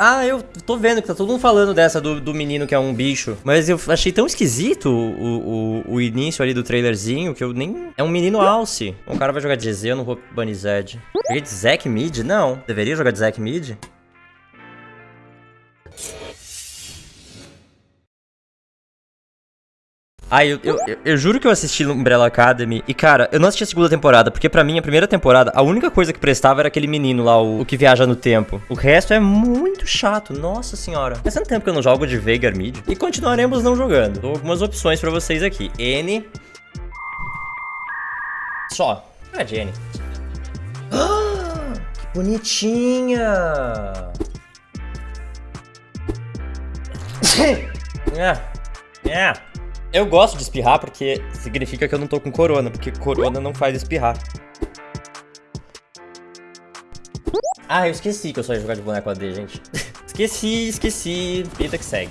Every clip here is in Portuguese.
Ah, eu tô vendo que tá todo mundo falando dessa do, do menino que é um bicho. Mas eu achei tão esquisito o, o, o início ali do trailerzinho que eu nem... É um menino alce. O cara vai jogar de Z, eu não vou banir Zed. Joguei de Zack mid? Não. Deveria jogar de Zack mid? Ai, eu, eu, eu, eu, juro que eu assisti Umbrella Academy e, cara, eu não assisti a segunda temporada, porque pra mim, a primeira temporada, a única coisa que prestava era aquele menino lá, o, o que viaja no tempo. O resto é muito chato, nossa senhora. Faz tanto tempo que eu não jogo de Veigar Mid e continuaremos não jogando. Dou algumas opções pra vocês aqui. N. Só. De N. Ah, que bonitinha! é. É. Eu gosto de espirrar porque significa que eu não tô com corona, porque corona não faz espirrar. Ah, eu esqueci que eu só ia jogar de boneco AD, gente. esqueci, esqueci. Vida que segue.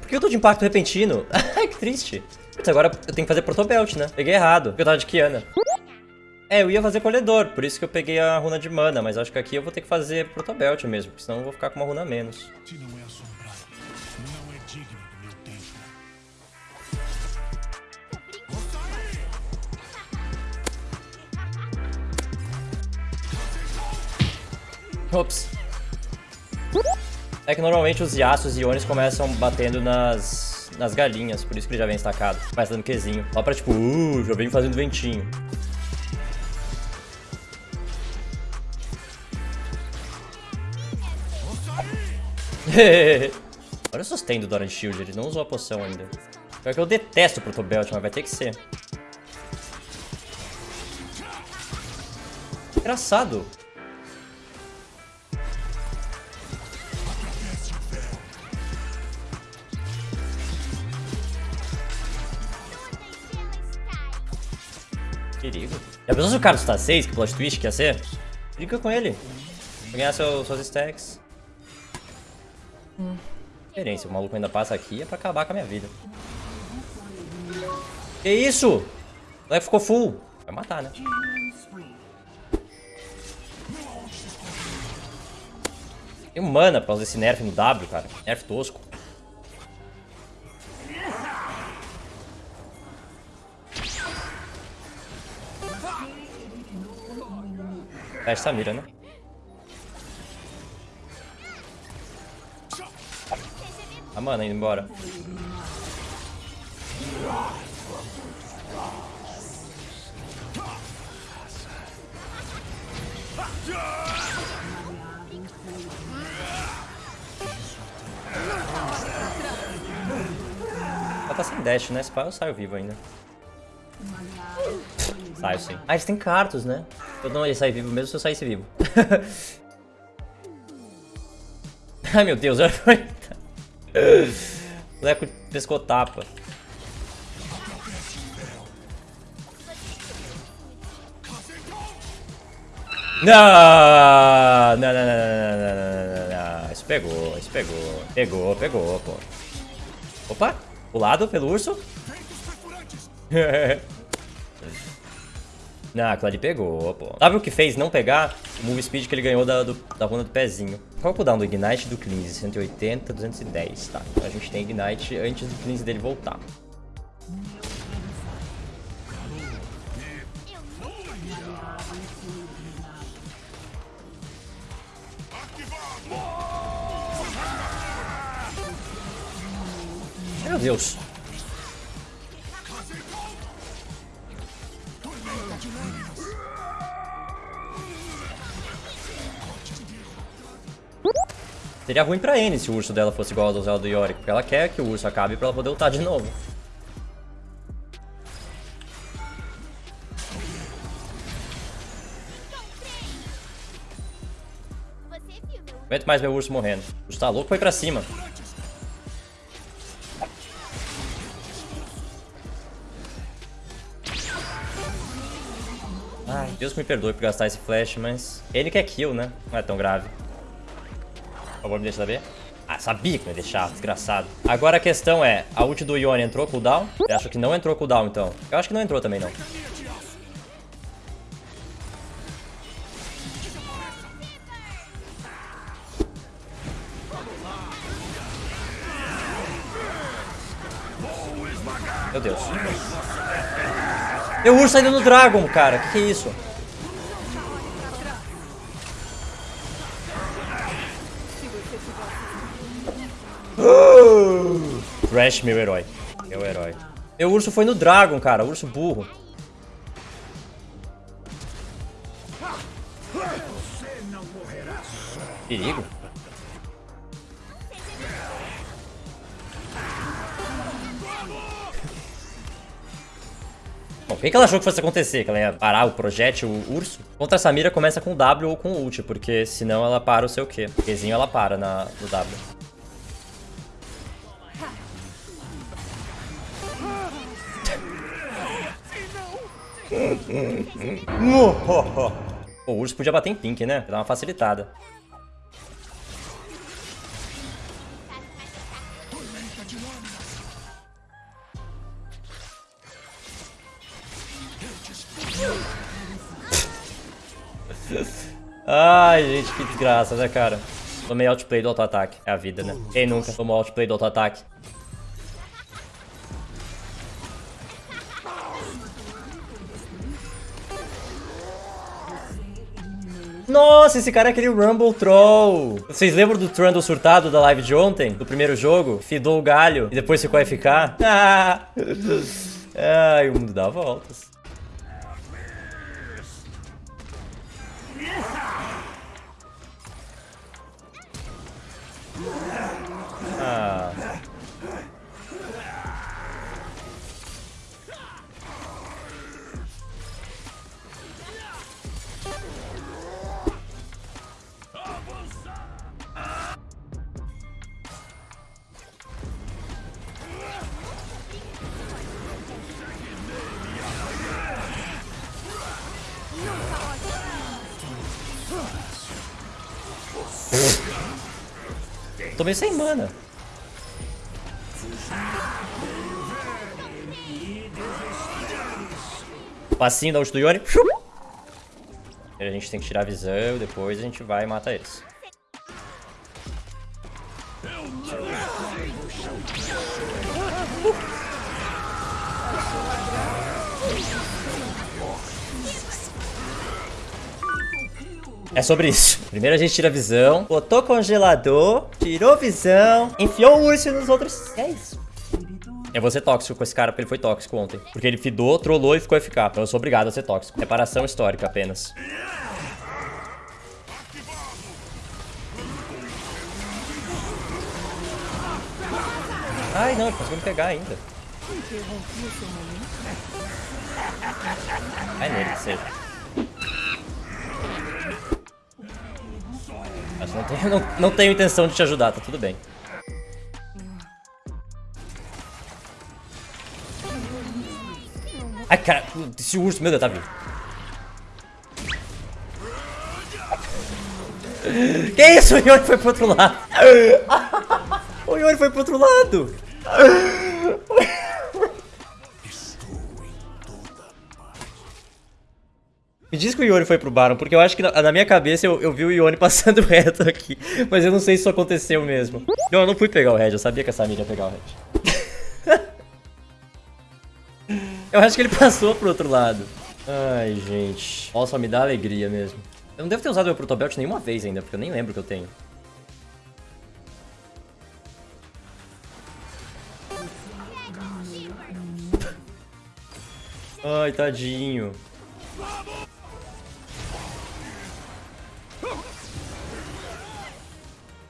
Por que eu tô de impacto repentino? Ai, que triste. Putz, agora eu tenho que fazer protobelt, né? Peguei errado, porque eu tava de Kiana. É, eu ia fazer colhedor, por isso que eu peguei a runa de mana, mas acho que aqui eu vou ter que fazer protobelt mesmo, porque senão eu vou ficar com uma runa a menos. Ops. É que normalmente os Yasuos e Iones começam batendo nas, nas galinhas, por isso que ele já vem estacado. Vai dando Qzinho. Lá pra tipo, uh, já vem fazendo ventinho. Olha o sustain do Doran Shield, ele não usou a poção ainda. Pior que eu detesto o Protobelt, mas vai ter que ser. Engraçado. Perigo. Já pensou se o cara está 6, que plot twist que ia ser? Briga com ele. Vou ganhar seu, suas stacks. Hum. Diferença, o maluco ainda passa aqui é pra acabar com a minha vida. Que isso? O moleque ficou full. Vai matar, né? Tem mana pra fazer esse nerf no W, cara. Nerf tosco. É Samira, né? A mana indo embora. Ela tá sem dash, né? Esse pai eu saio vivo ainda. Saio sim. Ah, eles têm cartos, né? Eu não ia sair vivo mesmo se eu saísse vivo. Ai, meu Deus. o Leco pescou tapa. Não, não, não, não, não, não, não, não, Isso pegou, isso pegou. Pegou, pegou, pô. Opa, pulado pelo urso. Não, aquilo pegou, pô. Sabe o que fez não pegar? O move speed que ele ganhou da, do, da runa do pezinho. Qual é o cooldown do Ignite do Cleanse? 180, 210, tá. Então a gente tem Ignite antes do Cleanse dele voltar. Meu Deus. Seria ruim pra N se o urso dela fosse igual ao do Zé do Yorick, porque ela quer que o urso acabe pra ela poder lutar de novo. Aguento mais meu urso morrendo. O urso tá louco, foi pra cima. Ai, Deus me perdoe por gastar esse flash, mas... Ele quer kill, né? Não é tão grave. Por favor, me deixar saber. Ah, sabia que não ia deixar, desgraçado. Agora a questão é, a ult do Yone entrou cooldown? Eu acho que não entrou cooldown, então. Eu acho que não entrou também, não. Meu Deus. Meu urso ainda no Dragon, cara. Que que é isso? Thrash, meu herói. Meu herói. Meu urso foi no Dragon, cara. Urso burro. Perigo. Bom, o que ela achou que fosse acontecer? Que ela ia parar o projétil, o urso? Contra a Samira começa com W ou com ult, porque senão ela para o seu quê? Qzinho ela para na, no W. o urso podia bater em pink, né? Dar uma facilitada. Ai, gente, que desgraça, né, cara? Tomei outplay do auto-ataque. É a vida, né? Quem nunca tomou outplay do auto-ataque? Nossa, esse cara é aquele Rumble Troll. Vocês lembram do Trundle surtado da live de ontem? Do primeiro jogo? Fidou o galho e depois ficou FK? Ah! Ai, o mundo dá voltas. Ah. Tô meio sem mana. Passinho da ult do Yone. A gente tem que tirar a visão, depois a gente vai e mata eles. É sobre isso. Primeiro a gente tira a visão, botou congelador, tirou visão, enfiou o urso nos outros. É isso. Eu vou ser tóxico com esse cara porque ele foi tóxico ontem. Porque ele fidou, trollou e ficou FK. Então eu sou obrigado a ser tóxico. Reparação histórica apenas. Ai, não, ele conseguiu me pegar ainda. Vai nele, seja. Não tenho, não, não tenho intenção de te ajudar, tá tudo bem. Ai, cara, esse urso, meu Deus, tá vivo. Que isso? O Yori foi pro outro lado. O Yori foi pro outro lado. Diz que o Yone foi pro Baron, porque eu acho que na, na minha cabeça eu, eu, vi o Yone passando reto aqui. Mas eu não sei se isso aconteceu mesmo. Não, eu não fui pegar o Red, eu sabia que a Samir ia pegar o Red. eu acho que ele passou pro outro lado. Ai, gente. Nossa, me dá alegria mesmo. Eu não devo ter usado meu Protobelt nenhuma vez ainda, porque eu nem lembro que eu tenho. Ai, tadinho.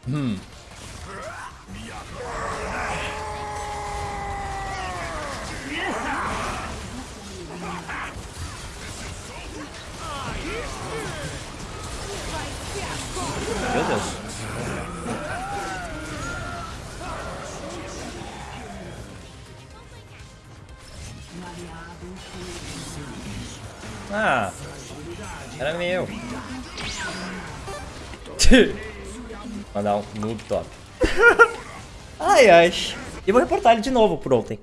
Hum. Meu Deus. Ah, era meu. Mandar um noob top. ai, ai. E vou reportar ele de novo por ontem.